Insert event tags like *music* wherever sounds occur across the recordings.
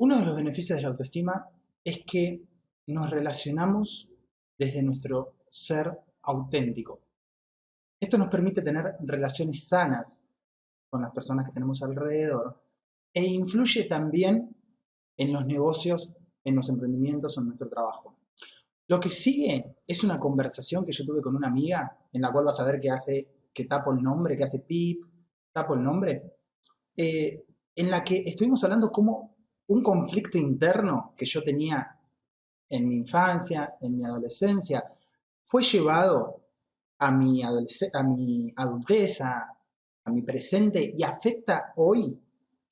Uno de los beneficios de la autoestima es que nos relacionamos desde nuestro ser auténtico. Esto nos permite tener relaciones sanas con las personas que tenemos alrededor e influye también en los negocios, en los emprendimientos o en nuestro trabajo. Lo que sigue es una conversación que yo tuve con una amiga en la cual vas a ver que hace, que tapo el nombre, que hace pip, tapo el nombre, eh, en la que estuvimos hablando como un conflicto interno que yo tenía en mi infancia, en mi adolescencia, fue llevado a mi, a mi adultez, a, mi presente y afecta hoy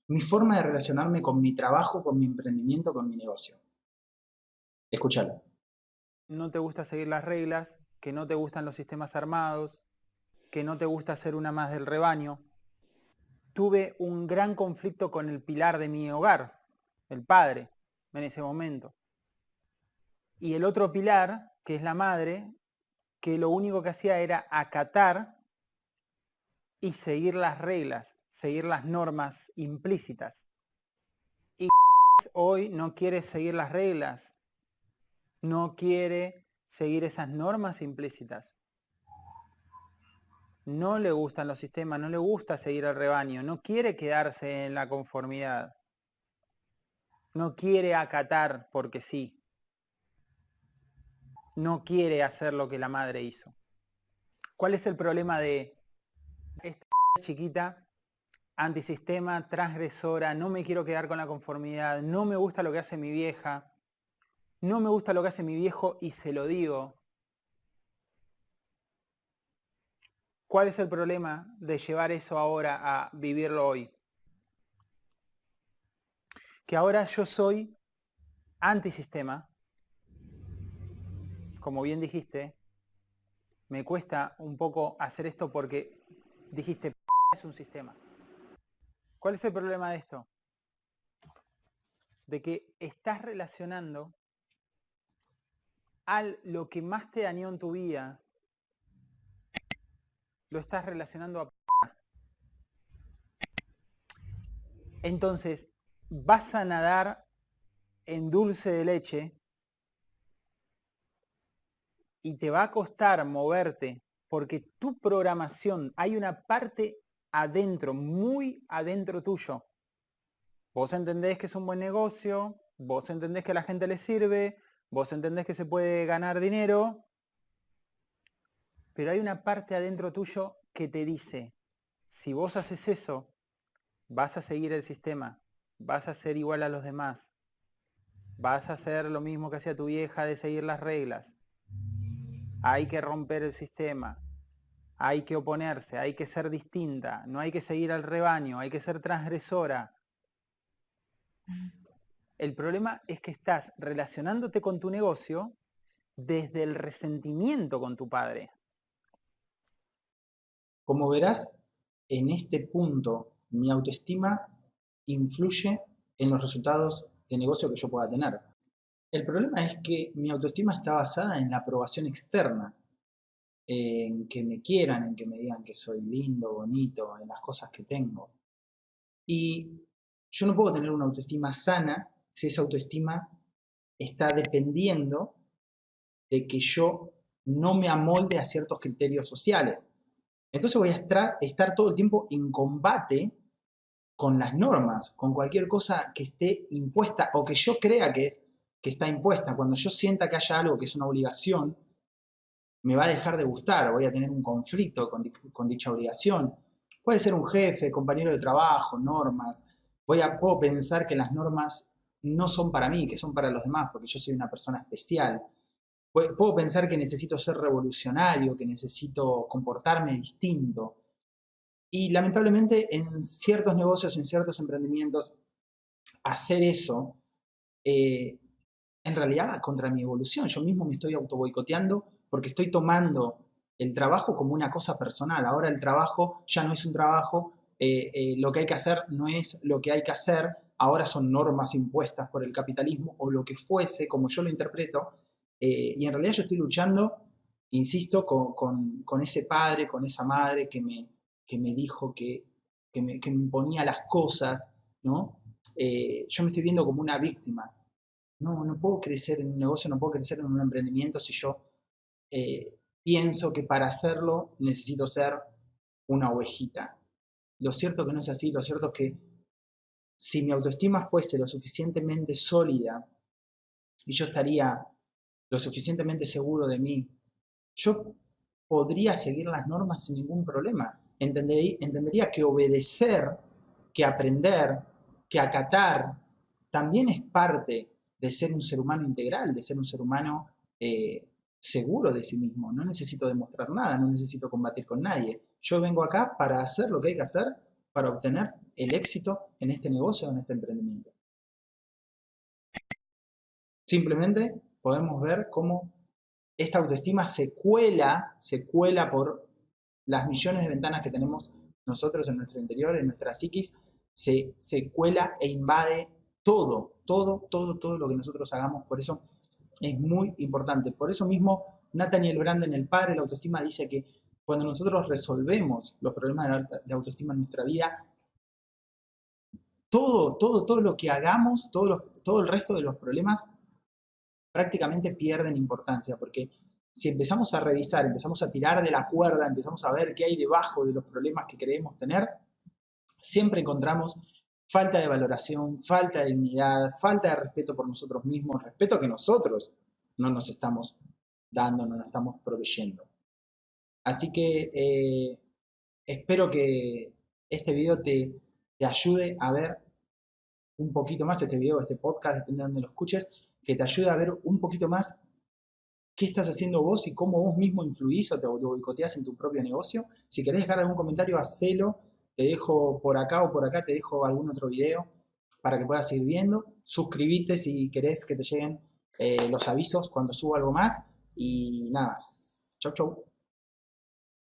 mi forma de relacionarme con mi trabajo, con mi emprendimiento, con mi negocio. Escúchalo. No te gusta seguir las reglas, que no te gustan los sistemas armados, que no te gusta ser una más del rebaño. Tuve un gran conflicto con el pilar de mi hogar, el padre, en ese momento. Y el otro pilar, que es la madre, que lo único que hacía era acatar y seguir las reglas, seguir las normas implícitas. Y hoy no quiere seguir las reglas, no quiere seguir esas normas implícitas. No le gustan los sistemas, no le gusta seguir al rebaño, no quiere quedarse en la conformidad. No quiere acatar porque sí no quiere hacer lo que la madre hizo. ¿Cuál es el problema de esta *laughs* chiquita antisistema, transgresora, no me quiero quedar con la conformidad, no me gusta lo que hace mi vieja, no me gusta lo que hace mi viejo y se lo digo? ¿Cuál es el problema de llevar eso ahora a vivirlo hoy? Que ahora yo soy antisistema, como bien dijiste, me cuesta un poco hacer esto porque dijiste, es un sistema. ¿Cuál es el problema de esto? De que estás relacionando al lo que más te dañó en tu vida, lo estás relacionando a Entonces, vas a nadar en dulce de leche y te va a costar moverte porque tu programación, hay una parte adentro, muy adentro tuyo. Vos entendés que es un buen negocio, vos entendés que a la gente le sirve, vos entendés que se puede ganar dinero, pero hay una parte adentro tuyo que te dice, si vos haces eso, vas a seguir el sistema, vas a ser igual a los demás, vas a hacer lo mismo que hacía tu vieja de seguir las reglas, hay que romper el sistema, hay que oponerse, hay que ser distinta, no hay que seguir al rebaño, hay que ser transgresora. El problema es que estás relacionándote con tu negocio desde el resentimiento con tu padre. Como verás, en este punto mi autoestima influye en los resultados de negocio que yo pueda tener. El problema es que mi autoestima está basada en la aprobación externa, en que me quieran, en que me digan que soy lindo, bonito, en las cosas que tengo. Y yo no puedo tener una autoestima sana si esa autoestima está dependiendo de que yo no me amolde a ciertos criterios sociales. Entonces voy a estar, todo el tiempo en combate con las normas, con cualquier cosa que esté impuesta o que yo crea que es que está impuesta, cuando yo sienta que haya algo que es una obligación, me va a dejar de gustar, voy a tener un conflicto con, dicha obligación. Puede ser un jefe, compañero de trabajo, normas. Voy a, puedo pensar que las normas no son para mí, que son para los demás, porque yo soy una persona especial. Puedo pensar que necesito ser revolucionario, que necesito comportarme distinto. Y lamentablemente en ciertos negocios, en ciertos emprendimientos, hacer eso eh, en realidad va contra mi evolución. Yo mismo me estoy auto boicoteando porque estoy tomando el trabajo como una cosa personal. Ahora el trabajo ya no es un trabajo, eh, eh, lo que hay que hacer no es lo que hay que hacer, ahora son normas impuestas por el capitalismo o lo que fuese, como yo lo interpreto. Eh, y en realidad yo estoy luchando, insisto, con, ese padre, con esa madre que me, que me dijo que, que, me, que me imponía las cosas, ¿no? eh, yo me estoy viendo como una víctima. No, no puedo crecer en un negocio, no puedo crecer en un emprendimiento si yo eh, pienso que para hacerlo necesito ser una ovejita. Lo cierto que no es así, lo cierto es que si mi autoestima fuese lo suficientemente sólida y yo estaría lo suficientemente seguro de mí, yo podría seguir las normas sin ningún problema. Entendería, que obedecer, que aprender, que acatar, también es parte de ser un ser humano integral, de ser un ser humano eh, seguro de sí mismo. No necesito demostrar nada, no necesito combatir con nadie. Yo vengo acá para hacer lo que hay que hacer para obtener el éxito en este negocio en este emprendimiento. Simplemente podemos ver cómo esta autoestima se cuela, se cuela por las millones de ventanas que tenemos nosotros en nuestro interior, en nuestra psiquis, se, se cuela e invade todo, todo, todo, todo lo que nosotros hagamos. Por eso es muy importante. Por eso mismo, Nathaniel Branden, el padre la autoestima, dice que cuando nosotros resolvemos los problemas de autoestima en nuestra vida, todo, todo, todo lo que hagamos, todo, todo el resto de los problemas prácticamente pierden importancia, porque si empezamos a revisar, empezamos a tirar de la cuerda, empezamos a ver qué hay debajo de los problemas que creemos tener, siempre encontramos falta de valoración, falta de dignidad, falta de respeto por nosotros mismos, respeto que nosotros no nos estamos dando, no nos estamos proveyendo. Así que eh, espero que este video te, ayude a ver un poquito más, este video, este podcast, depende de donde lo escuches, que te ayude a ver un poquito más qué estás haciendo vos y cómo vos mismo influís o te boicoteás en tu propio negocio. Si querés dejar algún comentario, hacelo. Te dejo por acá o por acá, te dejo algún otro video para que puedas seguir viendo. Suscríbete si querés que te lleguen eh, los avisos cuando subo algo más. Y nada más. Chau, chau.